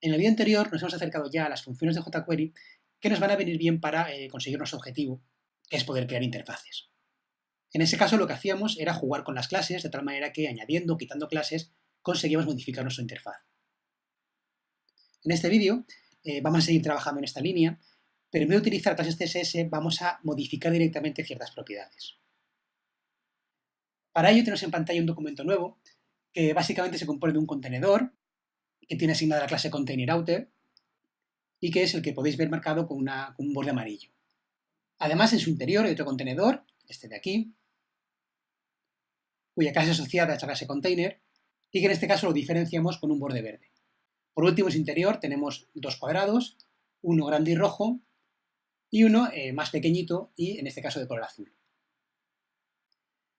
En el vídeo anterior nos hemos acercado ya a las funciones de jQuery que nos van a venir bien para eh, conseguir nuestro objetivo, que es poder crear interfaces. En ese caso lo que hacíamos era jugar con las clases de tal manera que añadiendo o quitando clases conseguíamos modificar nuestra interfaz. En este vídeo eh, vamos a seguir trabajando en esta línea, pero en vez de utilizar clases CSS vamos a modificar directamente ciertas propiedades. Para ello tenemos en pantalla un documento nuevo que básicamente se compone de un contenedor que tiene asignada la clase ContainerOuter y que es el que podéis ver marcado con, con un borde amarillo. Además, en su interior hay otro contenedor, este de aquí, cuya clase asociada es la clase container, y que en este caso lo diferenciamos con un borde verde. Por último, en su interior tenemos dos cuadrados, uno grande y rojo, y uno eh, más pequeñito y en este caso de color azul.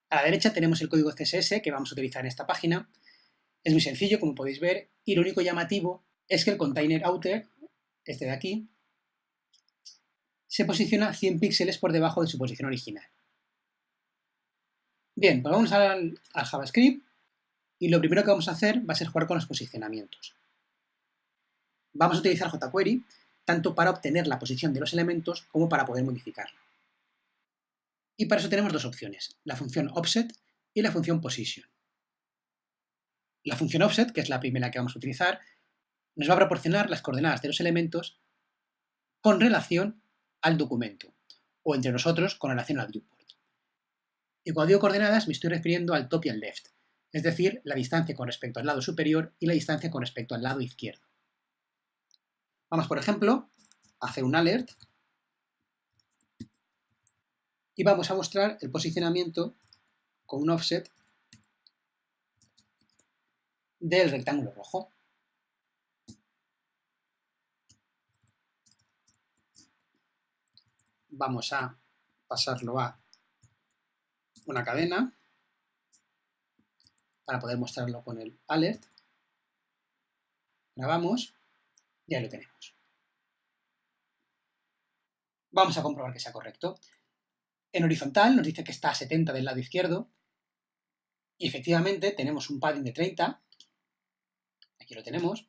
A la derecha tenemos el código CSS que vamos a utilizar en esta página. Es muy sencillo, como podéis ver, y lo único llamativo es que el container outer, este de aquí, se posiciona 100 píxeles por debajo de su posición original. Bien, pues vamos al, al JavaScript y lo primero que vamos a hacer va a ser jugar con los posicionamientos. Vamos a utilizar jQuery tanto para obtener la posición de los elementos como para poder modificarla. Y para eso tenemos dos opciones, la función offset y la función position. La función offset, que es la primera que vamos a utilizar, nos va a proporcionar las coordenadas de los elementos con relación al documento, o entre nosotros con relación al viewport. Y cuando digo coordenadas me estoy refiriendo al top y al left, es decir, la distancia con respecto al lado superior y la distancia con respecto al lado izquierdo. Vamos, por ejemplo, a hacer un alert y vamos a mostrar el posicionamiento con un offset del rectángulo rojo. Vamos a pasarlo a una cadena para poder mostrarlo con el alert. Grabamos ya lo tenemos. Vamos a comprobar que sea correcto. En horizontal nos dice que está a 70 del lado izquierdo y efectivamente tenemos un padding de 30, aquí lo tenemos,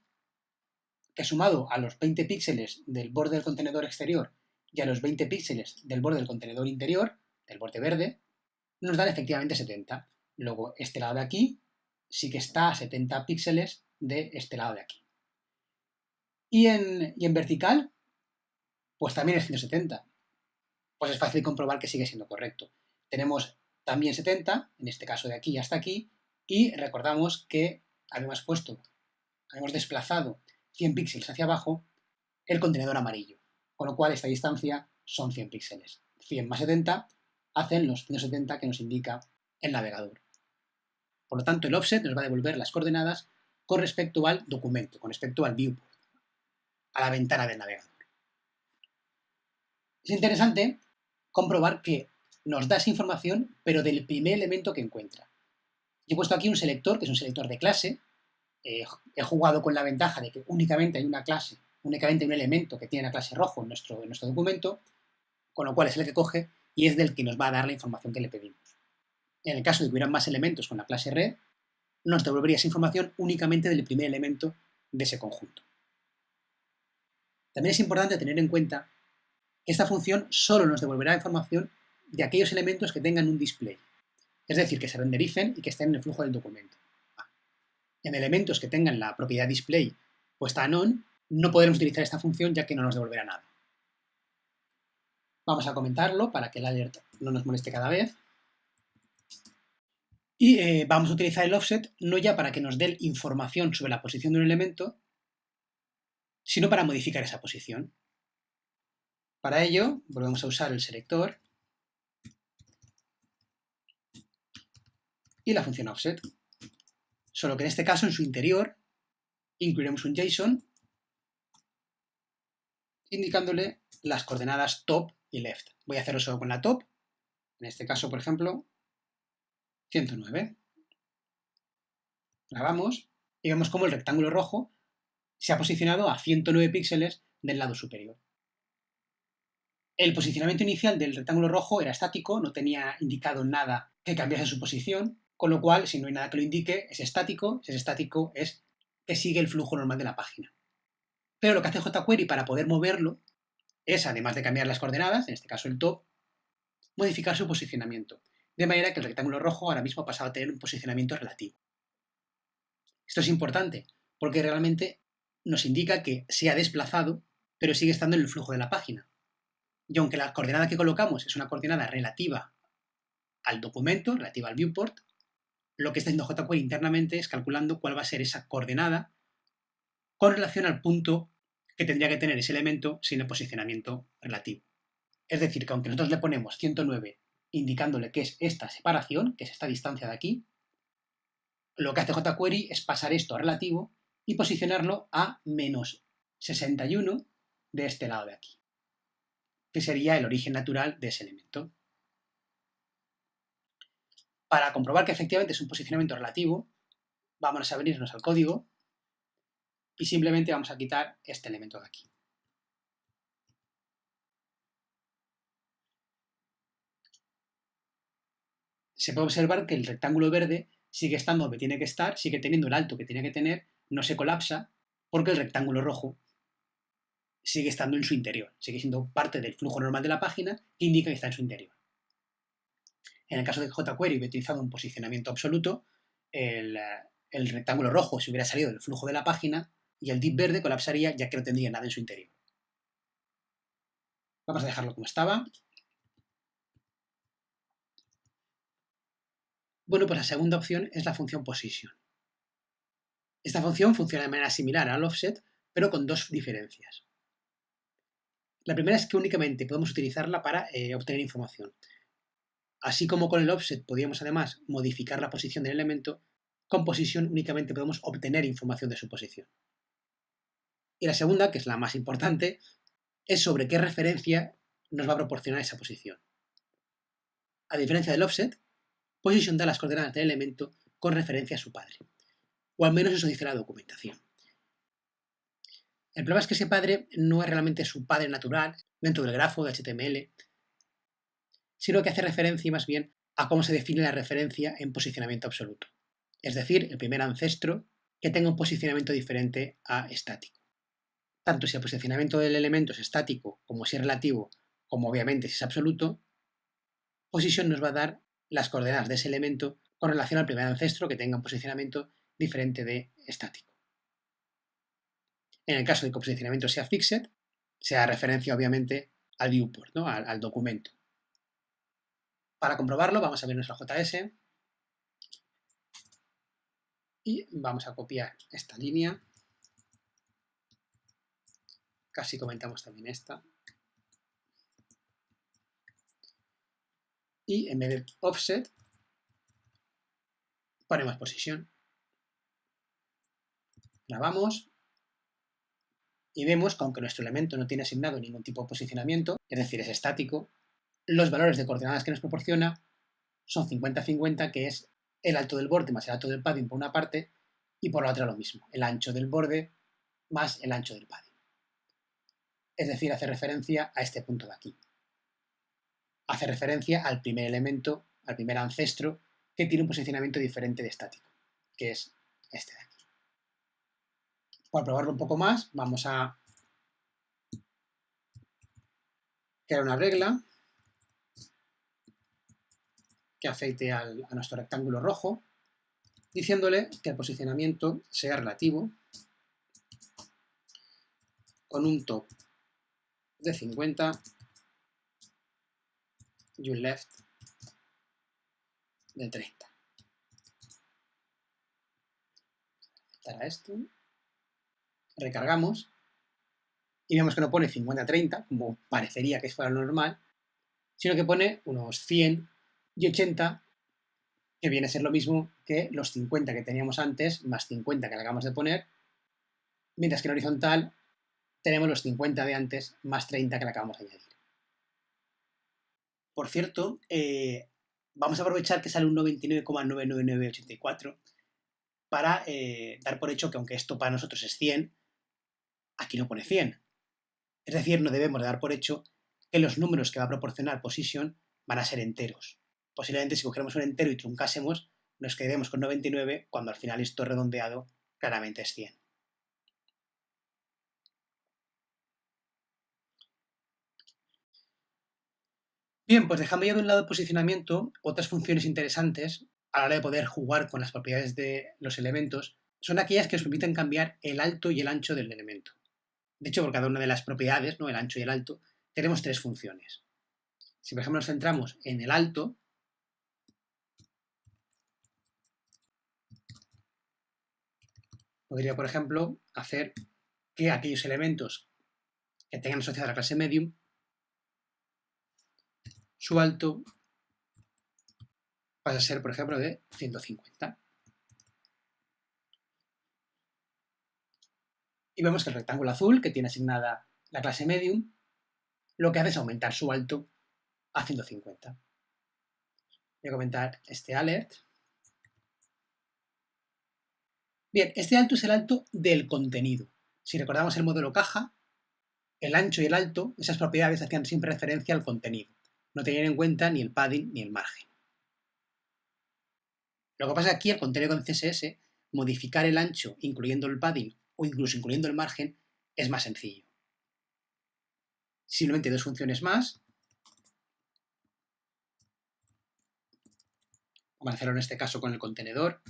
que sumado a los 20 píxeles del borde del contenedor exterior y a los 20 píxeles del borde del contenedor interior, del borde verde, nos dan efectivamente 70. Luego, este lado de aquí sí que está a 70 píxeles de este lado de aquí. Y en, y en vertical, pues también es 170. Pues es fácil comprobar que sigue siendo correcto. Tenemos también 70, en este caso de aquí hasta aquí, y recordamos que habíamos puesto, habíamos desplazado 100 píxeles hacia abajo el contenedor amarillo, con lo cual esta distancia son 100 píxeles. 100 más 70 hacen los 170 que nos indica el navegador. Por lo tanto, el offset nos va a devolver las coordenadas con respecto al documento, con respecto al viewport a la ventana del navegador. Es interesante comprobar que nos da esa información, pero del primer elemento que encuentra. Yo he puesto aquí un selector, que es un selector de clase. He jugado con la ventaja de que únicamente hay una clase, únicamente un elemento que tiene la clase rojo en nuestro, en nuestro documento, con lo cual es el que coge y es del que nos va a dar la información que le pedimos. En el caso de que hubieran más elementos con la clase red, nos devolvería esa información únicamente del primer elemento de ese conjunto. También es importante tener en cuenta que esta función solo nos devolverá información de aquellos elementos que tengan un display, es decir, que se rendericen y que estén en el flujo del documento. En elementos que tengan la propiedad display puesta en on, no podremos utilizar esta función ya que no nos devolverá nada. Vamos a comentarlo para que el alert no nos moleste cada vez. Y eh, vamos a utilizar el offset no ya para que nos dé información sobre la posición de un elemento, sino para modificar esa posición. Para ello, volvemos a usar el selector y la función offset. Solo que en este caso, en su interior, incluiremos un JSON indicándole las coordenadas top y left. Voy a hacerlo solo con la top, en este caso, por ejemplo, 109. Grabamos y vemos cómo el rectángulo rojo se ha posicionado a 109 píxeles del lado superior. El posicionamiento inicial del rectángulo rojo era estático, no tenía indicado nada que cambiase su posición, con lo cual, si no hay nada que lo indique, es estático, si es estático es que sigue el flujo normal de la página. pero lo que hace jQuery para poder moverlo es, además de cambiar las coordenadas, en este caso el top, modificar su posicionamiento, de manera que el rectángulo rojo ahora mismo ha pasado a tener un posicionamiento relativo. Esto es importante, porque realmente nos indica que se ha desplazado, pero sigue estando en el flujo de la página. Y aunque la coordenada que colocamos es una coordenada relativa al documento, relativa al viewport, lo que está haciendo jQuery internamente es calculando cuál va a ser esa coordenada con relación al punto que tendría que tener ese elemento sin el posicionamiento relativo. Es decir, que aunque nosotros le ponemos 109 indicándole que es esta separación, que es esta distancia de aquí, lo que hace jQuery es pasar esto a relativo y posicionarlo a menos 61 de este lado de aquí, que sería el origen natural de ese elemento. Para comprobar que efectivamente es un posicionamiento relativo, vamos a venirnos al código y simplemente vamos a quitar este elemento de aquí. Se puede observar que el rectángulo verde sigue estando donde tiene que estar, sigue teniendo el alto que tiene que tener, no se colapsa, porque el rectángulo rojo sigue estando en su interior, sigue siendo parte del flujo normal de la página que indica que está en su interior. En el caso de jQuery hubiera utilizado un posicionamiento absoluto, el, el rectángulo rojo se hubiera salido del flujo de la página y el div verde colapsaría ya que no tendría nada en su interior. Vamos a dejarlo como estaba. Bueno, pues la segunda opción es la función position. Esta función funciona de manera similar al offset, pero con dos diferencias. La primera es que únicamente podemos utilizarla para eh, obtener información. Así como con el offset podíamos además modificar la posición del elemento, con position únicamente podemos obtener información de su posición. Y la segunda, que es la más importante, es sobre qué referencia nos va a proporcionar esa posición. A diferencia del offset, position da las coordenadas del elemento con referencia a su padre. O al menos eso dice la documentación. El problema es que ese padre no es realmente su padre natural dentro del grafo de HTML, sino que hace referencia más bien a cómo se define la referencia en posicionamiento absoluto. Es decir, el primer ancestro que tenga un posicionamiento diferente a estático. Tanto si el posicionamiento del elemento es estático como si es relativo, como obviamente si es absoluto, position nos va a dar las coordenadas de ese elemento con relación al primer ancestro que tenga un posicionamiento diferente de estático. En el caso de que el posicionamiento sea fixed, se da referencia obviamente al viewport, ¿no? al documento. Para comprobarlo vamos a ver nuestra JS y vamos a copiar esta línea. Casi comentamos también esta. Y en vez de offset, ponemos posición. Grabamos y vemos que aunque nuestro elemento no tiene asignado ningún tipo de posicionamiento, es decir, es estático, los valores de coordenadas que nos proporciona son 50-50, que es el alto del borde más el alto del padding por una parte, y por la otra lo mismo, el ancho del borde más el ancho del padding. Es decir, hace referencia a este punto de aquí. Hace referencia al primer elemento, al primer ancestro, que tiene un posicionamiento diferente de estático, que es este de aquí. Para probarlo un poco más, vamos a crear una regla que afecte a nuestro rectángulo rojo, diciéndole que el posicionamiento sea relativo con un top de 50 y un left de 30. Para esto, recargamos y vemos que no pone 50-30, como parecería que fuera normal, sino que pone unos 100 y 80, que viene a ser lo mismo que los 50 que teníamos antes, más 50 que le acabamos de poner, mientras que en horizontal tenemos los 50 de antes, más 30 que le acabamos de añadir. Por cierto, eh, vamos a aprovechar que sale un 99,99984 para eh, dar por hecho que aunque esto para nosotros es 100, aquí no pone 100. Es decir, no debemos dar por hecho que los números que va a proporcionar position van a ser enteros posiblemente si cogiéramos un entero y truncásemos, nos quedaremos con 99 cuando al final esto redondeado claramente es 100. Bien, pues dejando ya de un lado el posicionamiento, otras funciones interesantes a la hora de poder jugar con las propiedades de los elementos son aquellas que nos permiten cambiar el alto y el ancho del elemento. De hecho, por cada una de las propiedades, ¿no? el ancho y el alto, tenemos tres funciones. Si por ejemplo nos centramos en el alto, podría, por ejemplo, hacer que aquellos elementos que tengan asociada la clase medium, su alto pasa a ser, por ejemplo, de 150. Y vemos que el rectángulo azul, que tiene asignada la clase medium, lo que hace es aumentar su alto a 150. Voy a comentar este alert. Bien, este alto es el alto del contenido. Si recordamos el modelo caja, el ancho y el alto, esas propiedades hacían siempre referencia al contenido. No tenían en cuenta ni el padding ni el margen. Lo que pasa aquí, al contenido con CSS, modificar el ancho incluyendo el padding o incluso incluyendo el margen es más sencillo. Simplemente dos funciones más. Vamos a hacerlo en este caso con el contenedor.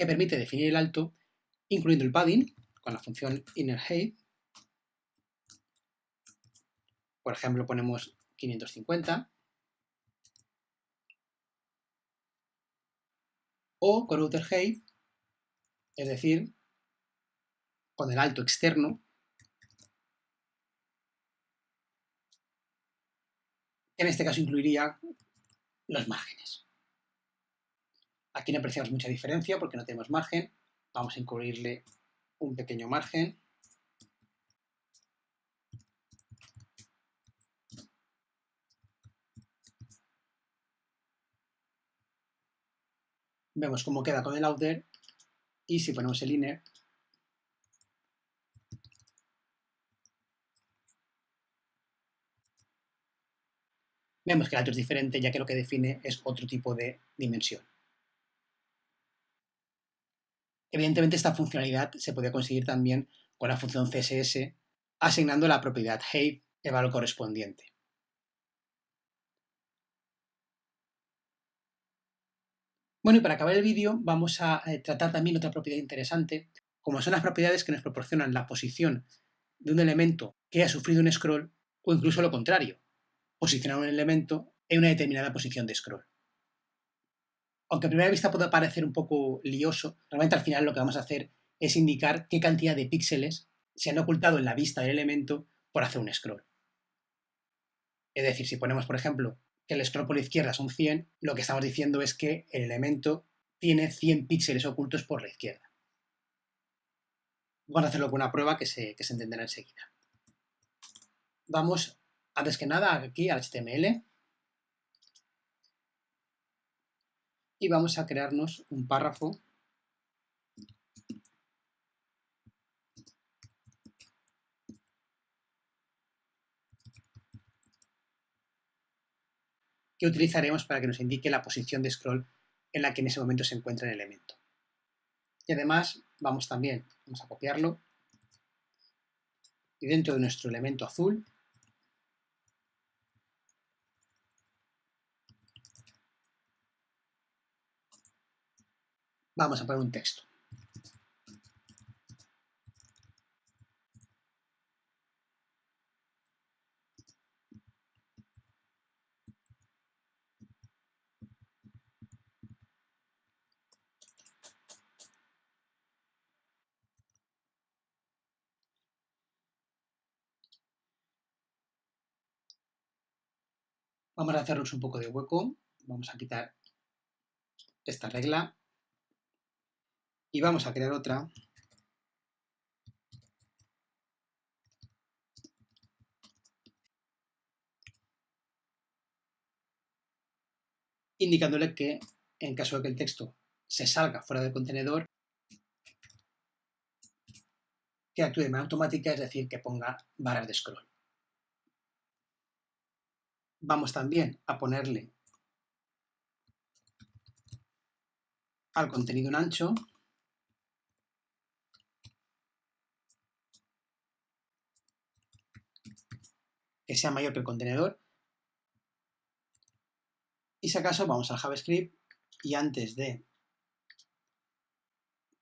Que permite definir el alto incluyendo el padding con la función innerHeight. Por ejemplo, ponemos 550. O con outerHeight, es decir, con el alto externo, en este caso incluiría los márgenes. Aquí no apreciamos mucha diferencia porque no tenemos margen. Vamos a incluirle un pequeño margen. Vemos cómo queda con el outer y si ponemos el inner vemos que el alto es diferente ya que lo que define es otro tipo de dimensión. Evidentemente esta funcionalidad se puede conseguir también con la función CSS asignando la propiedad height el valor correspondiente. Bueno, y para acabar el vídeo vamos a eh, tratar también otra propiedad interesante, como son las propiedades que nos proporcionan la posición de un elemento que ha sufrido un scroll o incluso lo contrario, posicionar un elemento en una determinada posición de scroll aunque a primera vista pueda parecer un poco lioso, realmente al final lo que vamos a hacer es indicar qué cantidad de píxeles se han ocultado en la vista del elemento por hacer un scroll. Es decir, si ponemos, por ejemplo, que el scroll por la izquierda son 100, lo que estamos diciendo es que el elemento tiene 100 píxeles ocultos por la izquierda. Vamos a hacerlo con una prueba que se, que se entenderá enseguida. Vamos, antes que nada, aquí al HTML. Y vamos a crearnos un párrafo que utilizaremos para que nos indique la posición de scroll en la que en ese momento se encuentra el elemento. Y además vamos también, vamos a copiarlo, y dentro de nuestro elemento azul Vamos a poner un texto. Vamos a hacernos un poco de hueco. Vamos a quitar esta regla y vamos a crear otra indicándole que en caso de que el texto se salga fuera del contenedor, que actúe de manera automática, es decir, que ponga barras de scroll. Vamos también a ponerle al contenido en ancho que sea mayor que el contenedor. Y si acaso vamos al JavaScript y antes de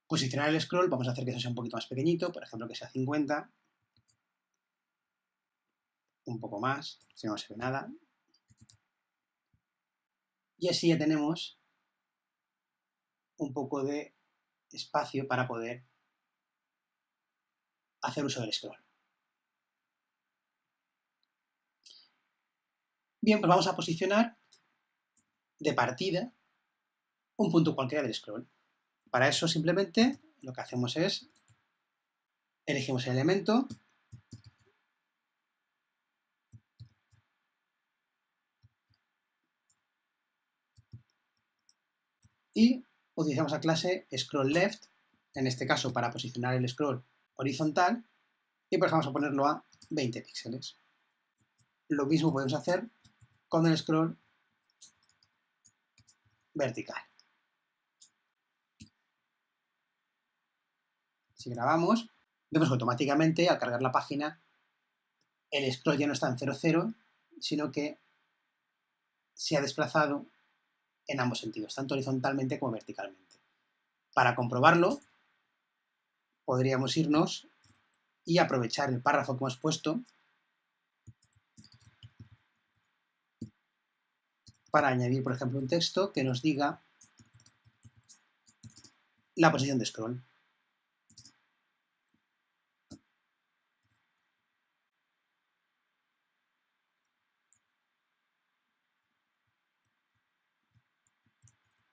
posicionar el scroll vamos a hacer que eso sea un poquito más pequeñito, por ejemplo que sea 50, un poco más, si no, se ve nada. Y así ya tenemos un poco de espacio para poder hacer uso del scroll. Bien, pues vamos a posicionar de partida un punto cualquiera del scroll. Para eso simplemente lo que hacemos es elegimos el elemento y utilizamos la clase scrollLeft, en este caso para posicionar el scroll horizontal, y pues vamos a ponerlo a 20 píxeles. Lo mismo podemos hacer con el scroll vertical. Si grabamos, vemos que automáticamente al cargar la página el scroll ya no está en 0,0, sino que se ha desplazado en ambos sentidos, tanto horizontalmente como verticalmente. Para comprobarlo, podríamos irnos y aprovechar el párrafo que hemos puesto para añadir, por ejemplo, un texto que nos diga la posición de scroll.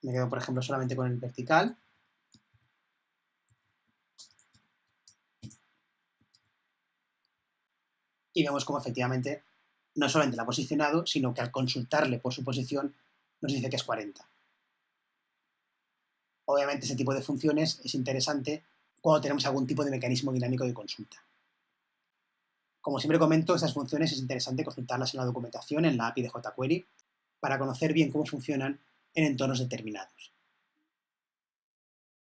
Me quedo, por ejemplo, solamente con el vertical. Y vemos cómo efectivamente no solamente la ha posicionado, sino que al consultarle por su posición nos dice que es 40. Obviamente ese tipo de funciones es interesante cuando tenemos algún tipo de mecanismo dinámico de consulta. Como siempre comento, estas funciones es interesante consultarlas en la documentación, en la API de jQuery, para conocer bien cómo funcionan en entornos determinados.